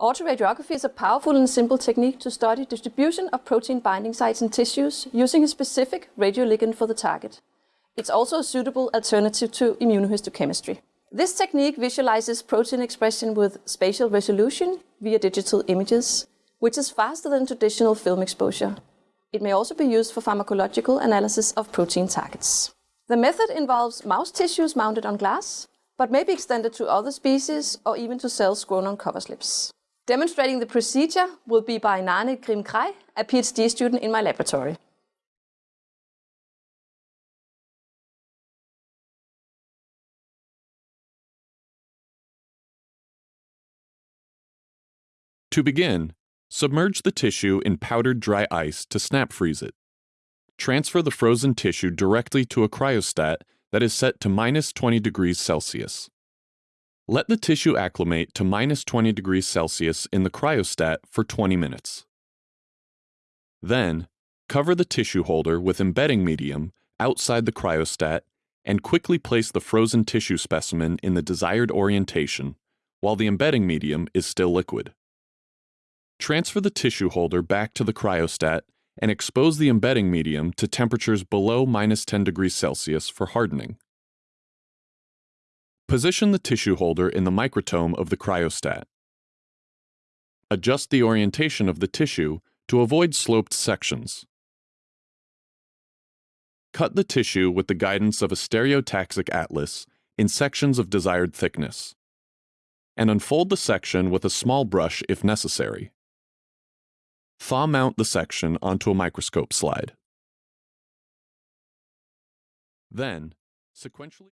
Autoradiography is a powerful and simple technique to study distribution of protein binding sites in tissues using a specific radioligand for the target. It's also a suitable alternative to immunohistochemistry. This technique visualizes protein expression with spatial resolution via digital images, which is faster than traditional film exposure. It may also be used for pharmacological analysis of protein targets. The method involves mouse tissues mounted on glass, but may be extended to other species or even to cells grown on cover slips. Demonstrating the procedure will be by Nane Griem-Krey, a PhD student in my laboratory. To begin, submerge the tissue in powdered dry ice to snap freeze it. Transfer the frozen tissue directly to a cryostat that is set to minus 20 degrees Celsius. Let the tissue acclimate to minus 20 degrees Celsius in the cryostat for 20 minutes. Then, cover the tissue holder with embedding medium outside the cryostat and quickly place the frozen tissue specimen in the desired orientation while the embedding medium is still liquid. Transfer the tissue holder back to the cryostat and expose the embedding medium to temperatures below minus 10 degrees Celsius for hardening. Position the tissue holder in the microtome of the cryostat. Adjust the orientation of the tissue to avoid sloped sections. Cut the tissue with the guidance of a stereotaxic atlas in sections of desired thickness, and unfold the section with a small brush if necessary. Thaw mount the section onto a microscope slide. Then, sequentially